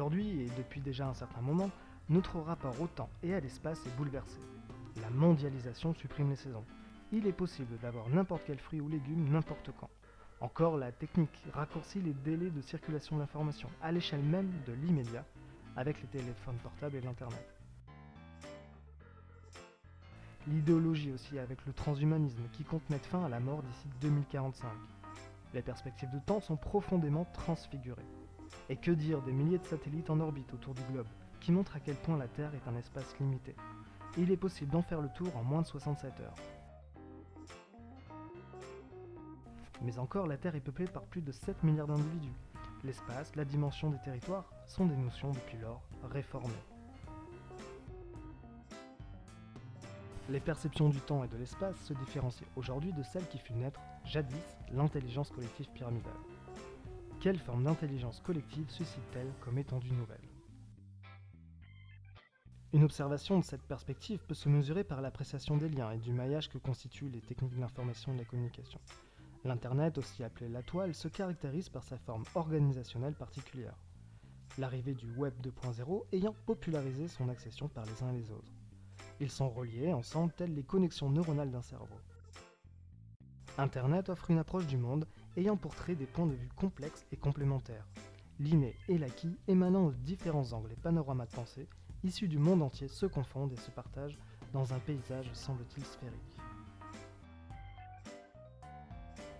Aujourd'hui, et depuis déjà un certain moment, notre rapport au temps et à l'espace est bouleversé. La mondialisation supprime les saisons. Il est possible d'avoir n'importe quel fruit ou légume n'importe quand. Encore, la technique raccourcit les délais de circulation de l'information à l'échelle même de l'immédiat avec les téléphones portables et l'Internet. L'idéologie aussi avec le transhumanisme qui compte mettre fin à la mort d'ici 2045. Les perspectives de temps sont profondément transfigurées. Et que dire des milliers de satellites en orbite autour du globe, qui montrent à quel point la Terre est un espace limité. il est possible d'en faire le tour en moins de 67 heures. Mais encore, la Terre est peuplée par plus de 7 milliards d'individus. L'espace, la dimension des territoires sont des notions depuis lors réformées. Les perceptions du temps et de l'espace se différencient aujourd'hui de celles qui furent naître, jadis, l'intelligence collective pyramidale. Quelle forme d'intelligence collective suscite-t-elle comme étendue nouvelle? Une observation de cette perspective peut se mesurer par l'appréciation des liens et du maillage que constituent les techniques de l'information et de la communication. L'Internet, aussi appelé la toile, se caractérise par sa forme organisationnelle particulière. L'arrivée du Web 2.0 ayant popularisé son accession par les uns et les autres. Ils sont reliés ensemble telles les connexions neuronales d'un cerveau. Internet offre une approche du monde ayant pour trait des points de vue complexes et complémentaires, l'inné et l'acquis émanant de différents angles et panoramas de pensée issus du monde entier se confondent et se partagent dans un paysage semble-t-il sphérique.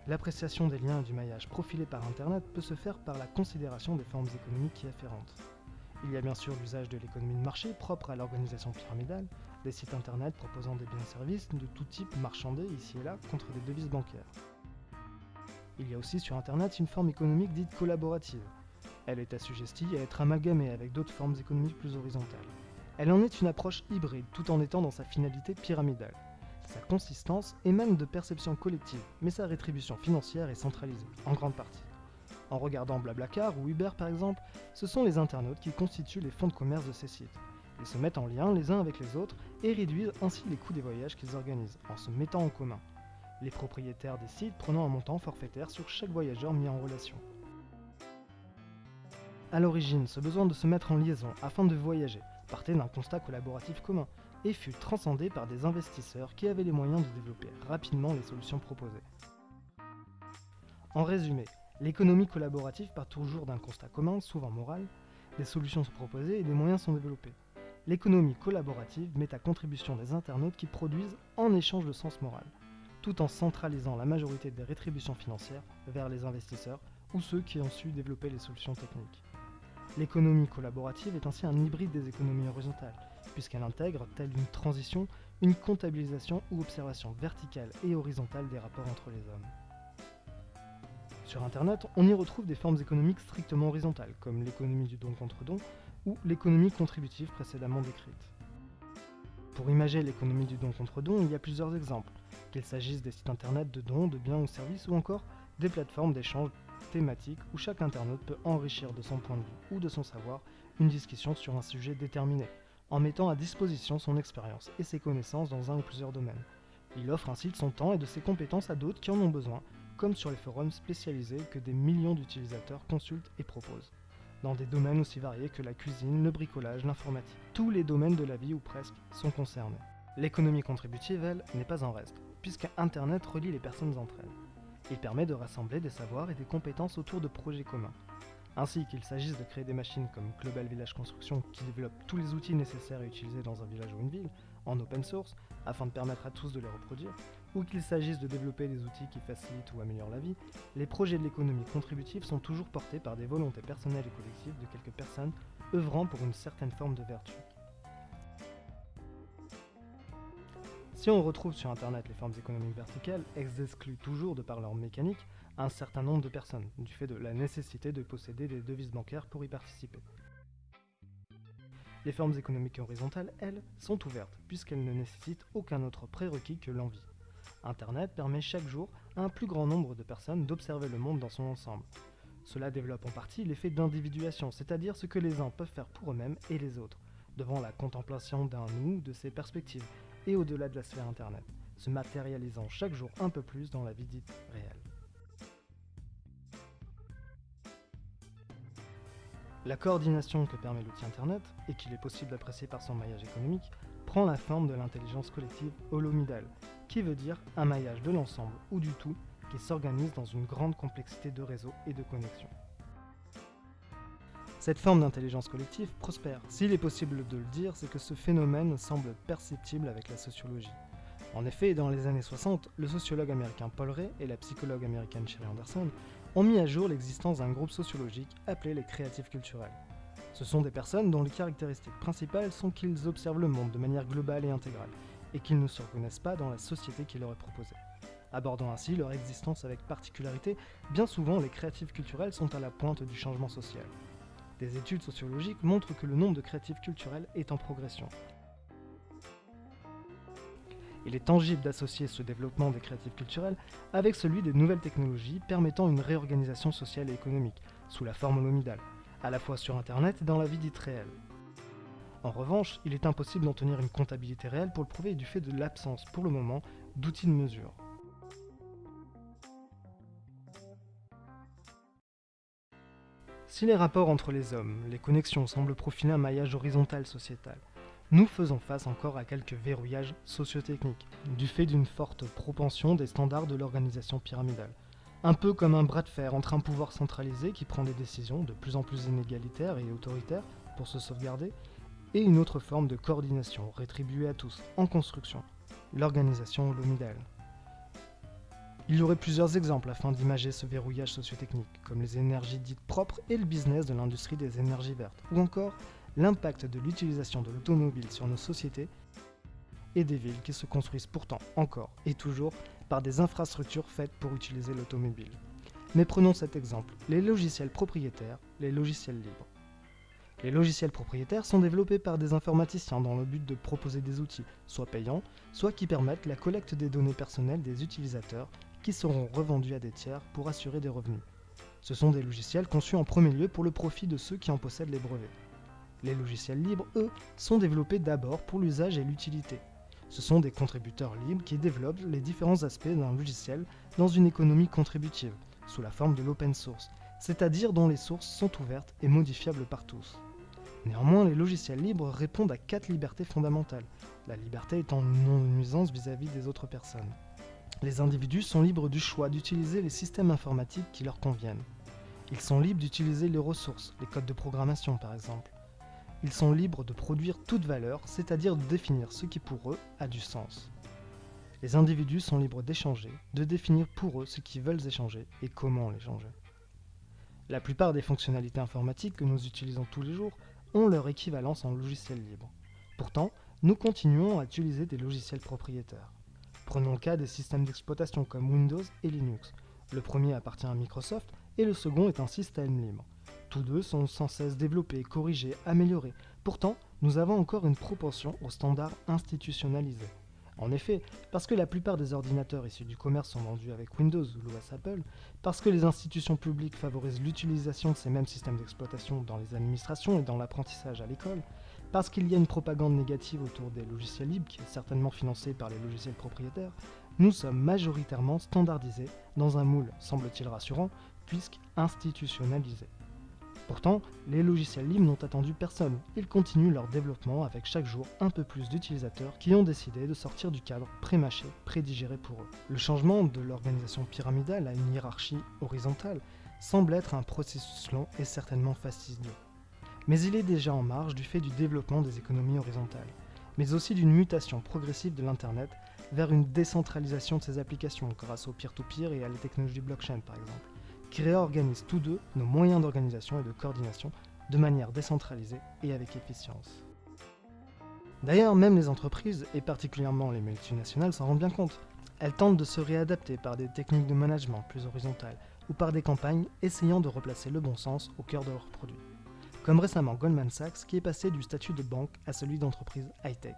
L'appréciation des liens et du maillage profilé par Internet peut se faire par la considération des formes économiques y afférentes. Il y a bien sûr l'usage de l'économie de marché propre à l'organisation pyramidale, des sites internet proposant des biens et services de tout type marchandés ici et là contre des devises bancaires. Il y a aussi sur internet une forme économique dite collaborative. Elle est assujettie à être amalgamée avec d'autres formes économiques plus horizontales. Elle en est une approche hybride tout en étant dans sa finalité pyramidale. Sa consistance émane de perceptions collectives, mais sa rétribution financière est centralisée, en grande partie. En regardant Blablacar ou Uber par exemple, ce sont les internautes qui constituent les fonds de commerce de ces sites. Ils se mettent en lien les uns avec les autres et réduisent ainsi les coûts des voyages qu'ils organisent, en se mettant en commun. Les propriétaires des sites prenant un montant forfaitaire sur chaque voyageur mis en relation. A l'origine, ce besoin de se mettre en liaison afin de voyager partait d'un constat collaboratif commun et fut transcendé par des investisseurs qui avaient les moyens de développer rapidement les solutions proposées. En résumé, L'économie collaborative part toujours d'un constat commun, souvent moral, des solutions sont proposées et des moyens sont développés. L'économie collaborative met à contribution des internautes qui produisent en échange de sens moral, tout en centralisant la majorité des rétributions financières vers les investisseurs ou ceux qui ont su développer les solutions techniques. L'économie collaborative est ainsi un hybride des économies horizontales, puisqu'elle intègre, telle une transition, une comptabilisation ou observation verticale et horizontale des rapports entre les hommes. Sur Internet, on y retrouve des formes économiques strictement horizontales, comme l'économie du don contre don ou l'économie contributive précédemment décrite. Pour imager l'économie du don contre don, il y a plusieurs exemples, qu'il s'agisse des sites internet de dons, de biens ou services, ou encore des plateformes d'échange thématiques où chaque internaute peut enrichir de son point de vue ou de son savoir une discussion sur un sujet déterminé, en mettant à disposition son expérience et ses connaissances dans un ou plusieurs domaines. Il offre ainsi de son temps et de ses compétences à d'autres qui en ont besoin, comme sur les forums spécialisés que des millions d'utilisateurs consultent et proposent, dans des domaines aussi variés que la cuisine, le bricolage, l'informatique. Tous les domaines de la vie ou presque sont concernés. L'économie contributive, elle, n'est pas en reste, puisque Internet relie les personnes entre elles. Il permet de rassembler des savoirs et des compétences autour de projets communs, ainsi qu'il s'agisse de créer des machines comme Global Village Construction qui développent tous les outils nécessaires à utiliser dans un village ou une ville, en open source, afin de permettre à tous de les reproduire, ou qu'il s'agisse de développer des outils qui facilitent ou améliorent la vie, les projets de l'économie contributive sont toujours portés par des volontés personnelles et collectives de quelques personnes œuvrant pour une certaine forme de vertu. Si on retrouve sur Internet les formes économiques verticales, elles excluent toujours, de par leur mécanique, un certain nombre de personnes, du fait de la nécessité de posséder des devises bancaires pour y participer. Les formes économiques horizontales, elles, sont ouvertes, puisqu'elles ne nécessitent aucun autre prérequis que l'envie. Internet permet chaque jour à un plus grand nombre de personnes d'observer le monde dans son ensemble. Cela développe en partie l'effet d'individuation, c'est-à-dire ce que les uns peuvent faire pour eux-mêmes et les autres, devant la contemplation d'un nous, de ses perspectives, et au-delà de la sphère Internet, se matérialisant chaque jour un peu plus dans la vie dite réelle. La coordination que permet l'outil Internet, et qu'il est possible d'apprécier par son maillage économique, prend la forme de l'intelligence collective holomidale, qui veut dire un maillage de l'ensemble ou du tout qui s'organise dans une grande complexité de réseaux et de connexions. Cette forme d'intelligence collective prospère. S'il est possible de le dire, c'est que ce phénomène semble perceptible avec la sociologie. En effet, dans les années 60, le sociologue américain Paul Ray et la psychologue américaine Sherry Anderson ont mis à jour l'existence d'un groupe sociologique appelé les créatifs culturels. Ce sont des personnes dont les caractéristiques principales sont qu'ils observent le monde de manière globale et intégrale, et qu'ils ne se reconnaissent pas dans la société qui leur est proposée. Abordant ainsi leur existence avec particularité, bien souvent les créatifs culturels sont à la pointe du changement social. Des études sociologiques montrent que le nombre de créatifs culturels est en progression. Il est tangible d'associer ce développement des créatifs culturels avec celui des nouvelles technologies permettant une réorganisation sociale et économique, sous la forme holomidale, à la fois sur Internet et dans la vie dite réelle. En revanche, il est impossible d'en tenir une comptabilité réelle pour le prouver du fait de l'absence, pour le moment, d'outils de mesure. Si les rapports entre les hommes, les connexions semblent profiler un maillage horizontal sociétal, nous faisons face encore à quelques verrouillages sociotechniques, du fait d'une forte propension des standards de l'organisation pyramidale. Un peu comme un bras de fer entre un pouvoir centralisé qui prend des décisions de plus en plus inégalitaires et autoritaires pour se sauvegarder, et une autre forme de coordination rétribuée à tous, en construction, l'organisation holomidale. Il y aurait plusieurs exemples afin d'imager ce verrouillage sociotechnique, comme les énergies dites propres et le business de l'industrie des énergies vertes, ou encore l'impact de l'utilisation de l'automobile sur nos sociétés et des villes qui se construisent pourtant encore et toujours par des infrastructures faites pour utiliser l'automobile. Mais prenons cet exemple, les logiciels propriétaires, les logiciels libres. Les logiciels propriétaires sont développés par des informaticiens dans le but de proposer des outils, soit payants, soit qui permettent la collecte des données personnelles des utilisateurs qui seront revendus à des tiers pour assurer des revenus. Ce sont des logiciels conçus en premier lieu pour le profit de ceux qui en possèdent les brevets. Les logiciels libres, eux, sont développés d'abord pour l'usage et l'utilité. Ce sont des contributeurs libres qui développent les différents aspects d'un logiciel dans une économie contributive, sous la forme de l'open source, c'est-à-dire dont les sources sont ouvertes et modifiables par tous. Néanmoins, les logiciels libres répondent à quatre libertés fondamentales, la liberté étant une non-nuisance vis-à-vis des autres personnes. Les individus sont libres du choix d'utiliser les systèmes informatiques qui leur conviennent. Ils sont libres d'utiliser les ressources, les codes de programmation par exemple. Ils sont libres de produire toute valeur, c'est-à-dire de définir ce qui pour eux a du sens. Les individus sont libres d'échanger, de définir pour eux ce qu'ils veulent échanger et comment l'échanger. La plupart des fonctionnalités informatiques que nous utilisons tous les jours ont leur équivalence en logiciel libre. Pourtant, nous continuons à utiliser des logiciels propriétaires. Prenons le cas des systèmes d'exploitation comme Windows et Linux. Le premier appartient à Microsoft et le second est un système libre. Tous deux sont sans cesse développés, corrigés, améliorés. Pourtant, nous avons encore une proportion aux standards institutionnalisés. En effet, parce que la plupart des ordinateurs issus du commerce sont vendus avec Windows ou l'OS Apple, parce que les institutions publiques favorisent l'utilisation de ces mêmes systèmes d'exploitation dans les administrations et dans l'apprentissage à l'école, parce qu'il y a une propagande négative autour des logiciels libres qui est certainement financée par les logiciels propriétaires, nous sommes majoritairement standardisés dans un moule, semble-t-il rassurant, puisque institutionnalisé. Pourtant, les logiciels libres n'ont attendu personne. Ils continuent leur développement avec chaque jour un peu plus d'utilisateurs qui ont décidé de sortir du cadre pré-mâché, prédigéré pour eux. Le changement de l'organisation pyramidale à une hiérarchie horizontale semble être un processus long et certainement fastidieux. Mais il est déjà en marge du fait du développement des économies horizontales, mais aussi d'une mutation progressive de l'Internet vers une décentralisation de ses applications grâce au peer-to-peer et à la technologie blockchain par exemple qui réorganisent tous deux nos moyens d'organisation et de coordination de manière décentralisée et avec efficience. D'ailleurs, même les entreprises, et particulièrement les multinationales, s'en rendent bien compte. Elles tentent de se réadapter par des techniques de management plus horizontales ou par des campagnes essayant de replacer le bon sens au cœur de leurs produits. Comme récemment Goldman Sachs qui est passé du statut de banque à celui d'entreprise high-tech.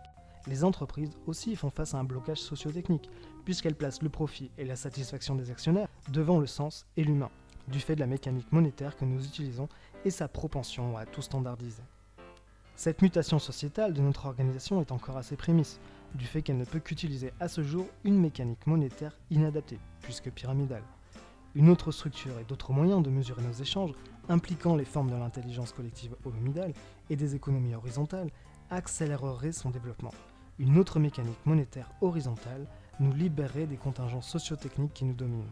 Les entreprises aussi font face à un blocage sociotechnique, puisqu'elles placent le profit et la satisfaction des actionnaires devant le sens et l'humain du fait de la mécanique monétaire que nous utilisons et sa propension à tout standardiser. Cette mutation sociétale de notre organisation est encore à ses prémices, du fait qu'elle ne peut qu'utiliser à ce jour une mécanique monétaire inadaptée, puisque pyramidale. Une autre structure et d'autres moyens de mesurer nos échanges, impliquant les formes de l'intelligence collective hominidale et des économies horizontales, accélérerait son développement. Une autre mécanique monétaire horizontale nous libérerait des contingents sociotechniques qui nous dominent.